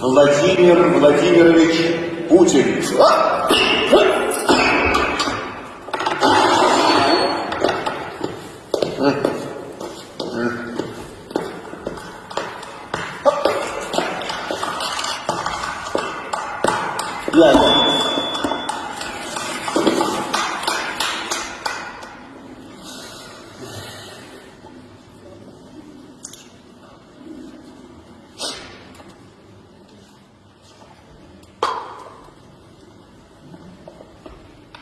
Владимир Владимирович Путин.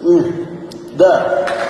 Да.